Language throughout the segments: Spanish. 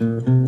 tú.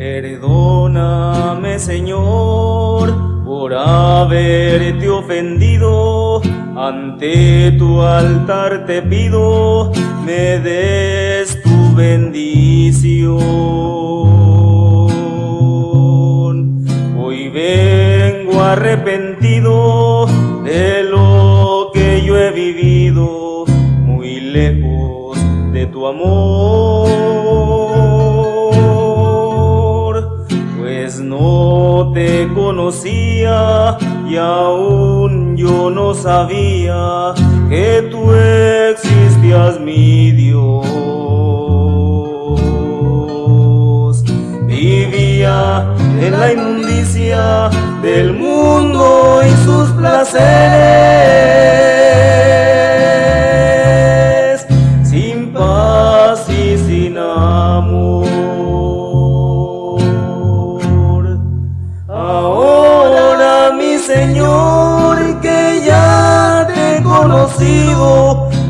Perdóname Señor por haberte ofendido, ante tu altar te pido me des tu bendición. Hoy vengo arrepentido de lo que yo he vivido, muy lejos de tu amor no te conocía y aún yo no sabía que tú existías mi Dios. Vivía en la inmundicia del mundo y sus placeres,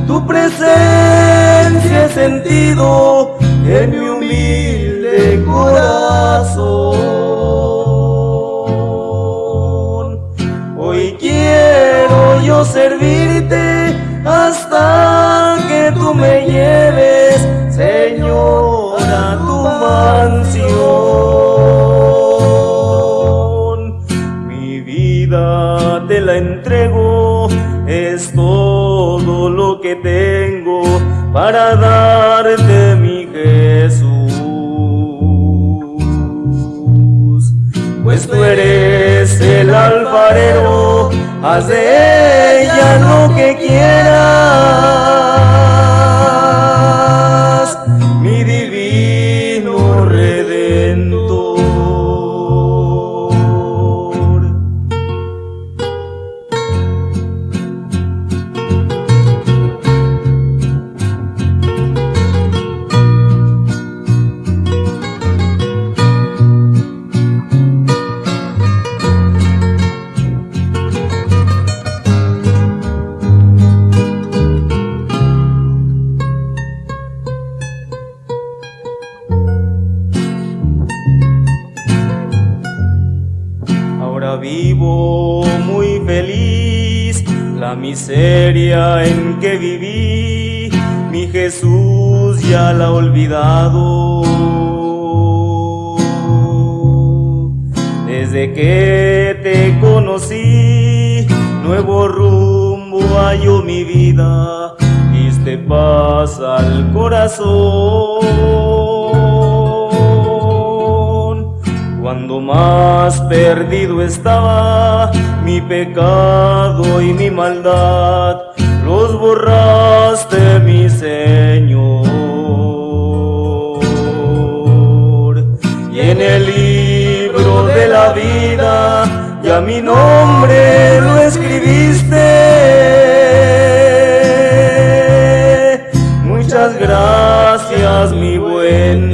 tu presencia he sentido en mi humilde corazón. Hoy quiero yo servirte hasta alfarero, haz de ella lo que quieras, vivo muy feliz, la miseria en que viví, mi Jesús ya la ha olvidado. Desde que te conocí, nuevo rumbo halló mi vida, diste paz al corazón. Cuando más perdido estaba mi pecado y mi maldad, los borraste, mi Señor. Y en el libro de la vida ya mi nombre lo escribiste. Muchas gracias, mi buen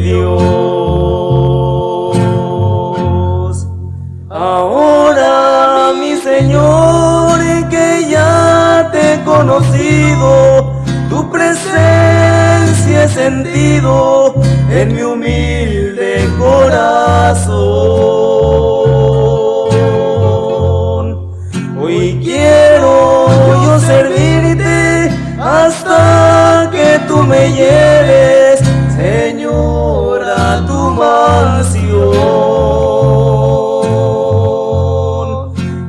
en mi humilde corazón. Hoy quiero yo servirte hasta que tú me lleves, Señor, a tu mansión.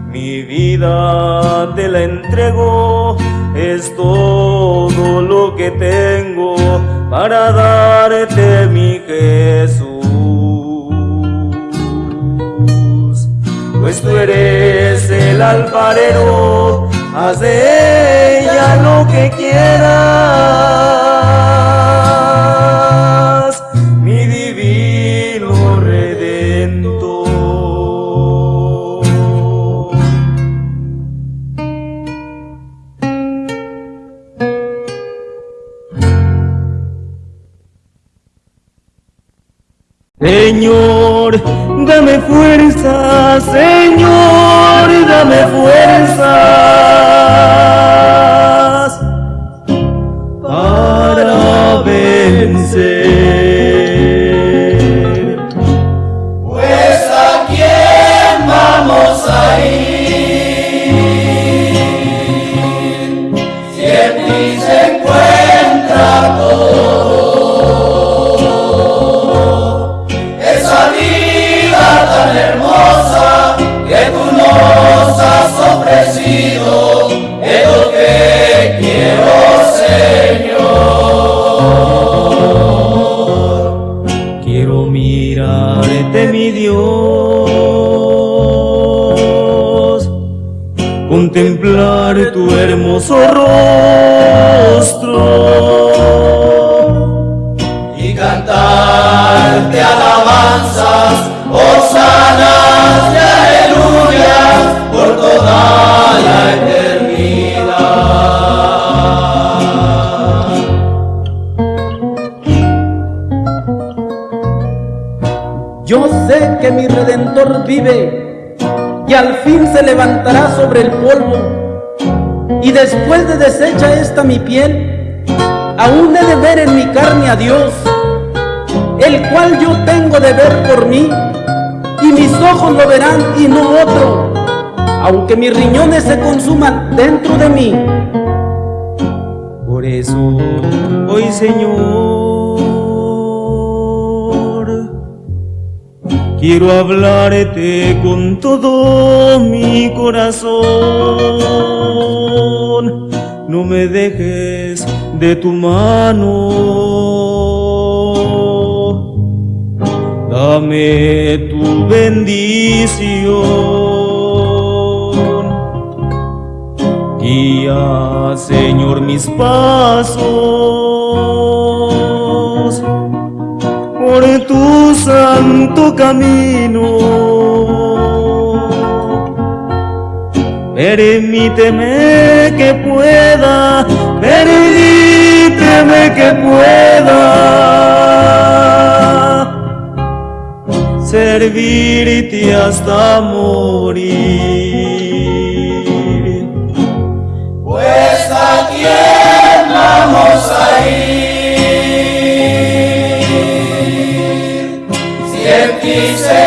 Mi vida te la entrego, es todo lo que tengo para darte mi Jesús. Pues tú eres el alfarero, haz de ella lo que quieras, Señor, dame fuerza, Señor, dame fuerzas después de deshecha esta mi piel, aún he de ver en mi carne a Dios, el cual yo tengo de ver por mí, y mis ojos lo verán y no otro, aunque mis riñones se consuman dentro de mí. Por eso, hoy Señor, quiero hablarte con todo mi corazón. No me dejes de tu mano. Dame tu bendición. Guía, Señor, mis pasos por tu santo camino. Permíteme que pueda, permíteme que pueda servirte hasta morir. En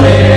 glória.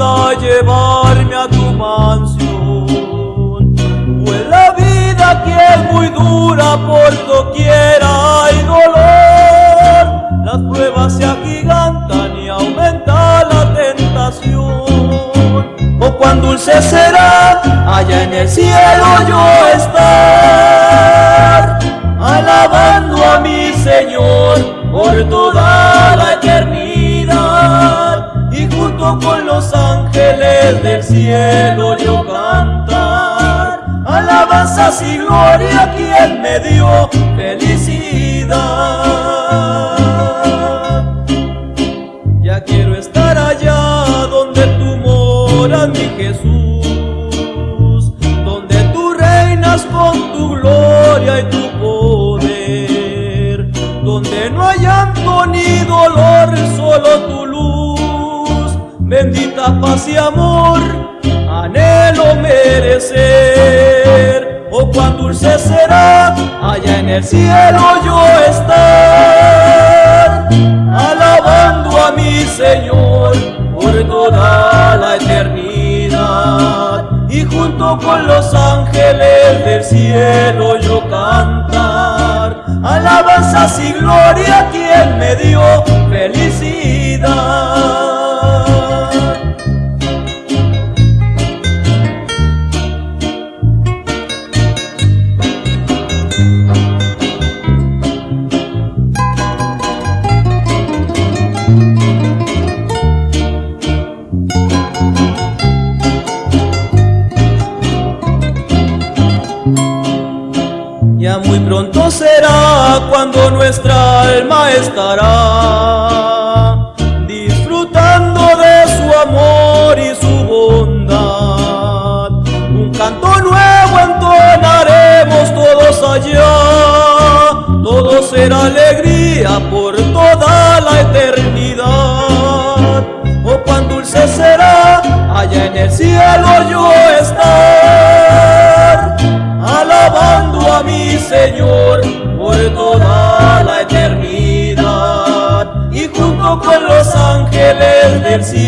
a llevarme a tu mansión. Pues la vida aquí es muy dura, por doquiera hay dolor. Las pruebas se agigantan y aumenta la tentación. O oh, cuán dulce será allá en el cielo yo estar, alabando a mi Señor por todo. cielo yo oh cantar alabanzas y gloria a quien me dio felicidad. Ya quiero estar allá donde tú moras, mi Jesús. bendita paz y amor, anhelo merecer. Oh, cuán dulce será allá en el cielo yo estar, alabando a mi Señor por toda la eternidad. Y junto con los ángeles del cielo yo cantar, alabanzas y gloria a quien me dio felicidad. Cuando nuestra alma estará disfrutando de su amor y su bondad. Un canto nuevo entonaremos todos allá, todo será alegría por toda la eternidad.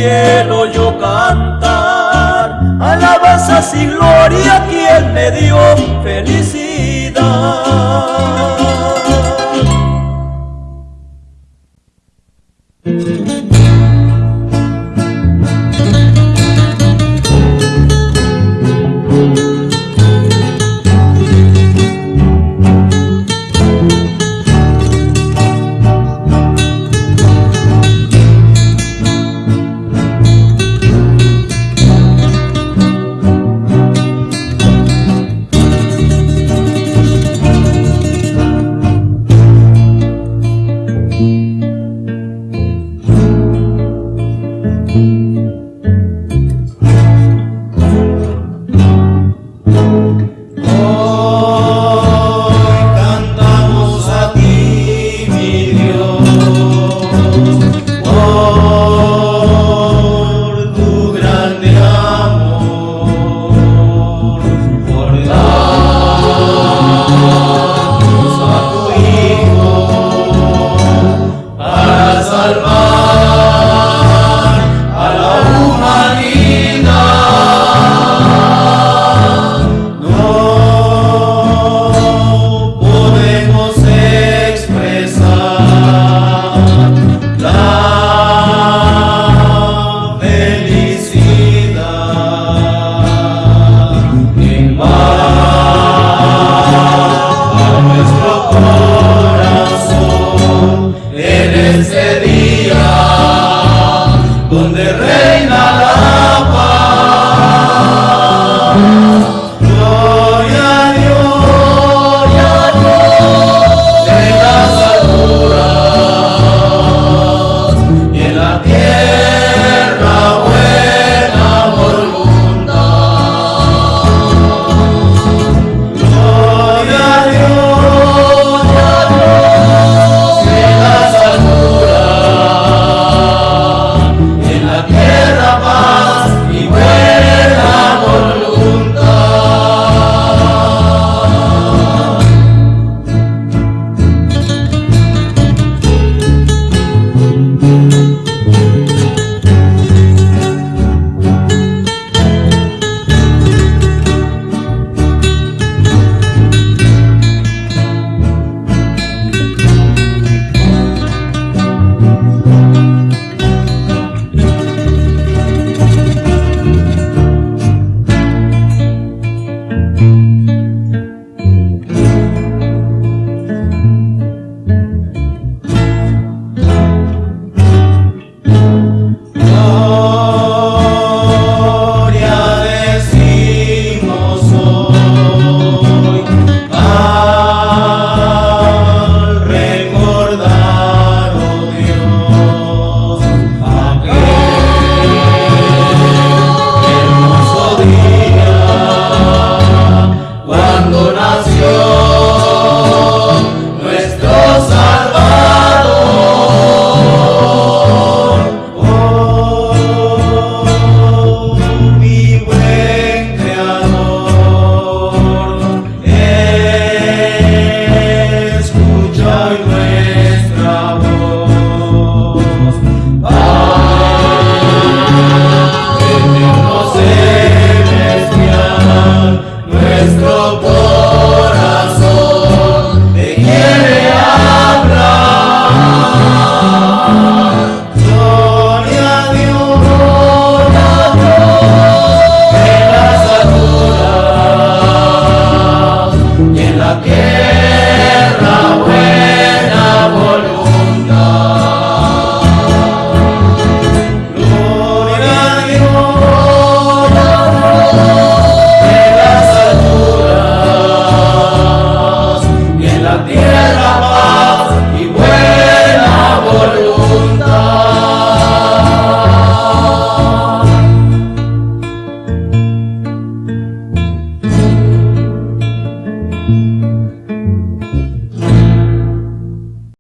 Cielo yo cantar, alabanzas y gloria a quien me dio felicidad.